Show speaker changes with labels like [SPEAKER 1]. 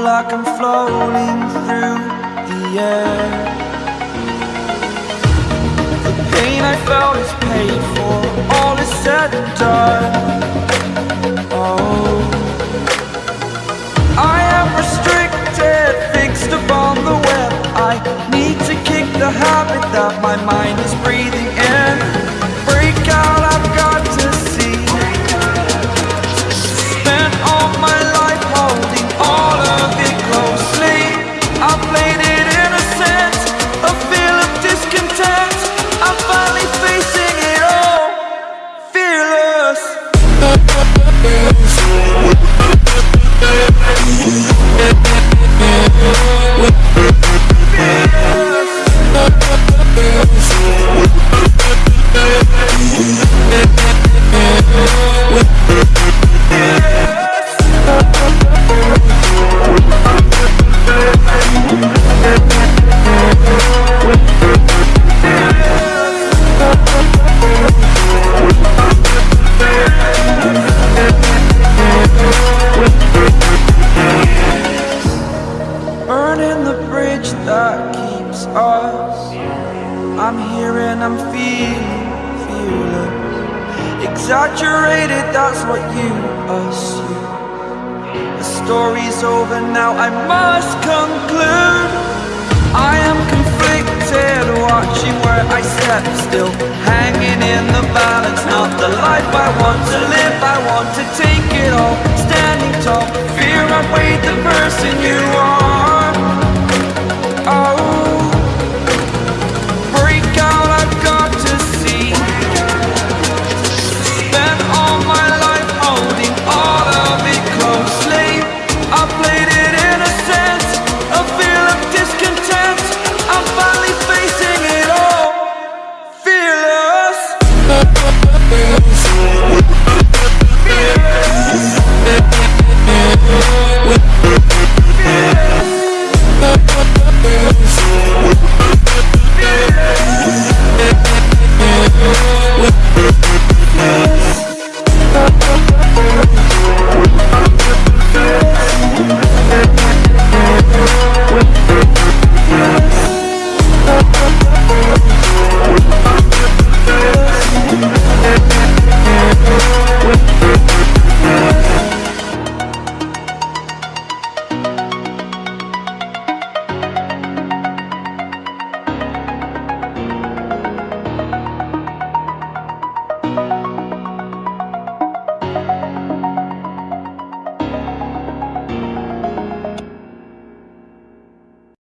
[SPEAKER 1] like I'm floating through the air. The pain I felt is paid for, all is said and done. Oh. I am restricted, fixed upon the web. I need to kick the habit that my mind is breathing Exaggerated. that's what you assume. The story's over now, I must conclude. I am conflicted, watching where I step still. Hanging in the balance, not the life I want to live. I want to take it all, standing tall. Fear I weighed the person you are.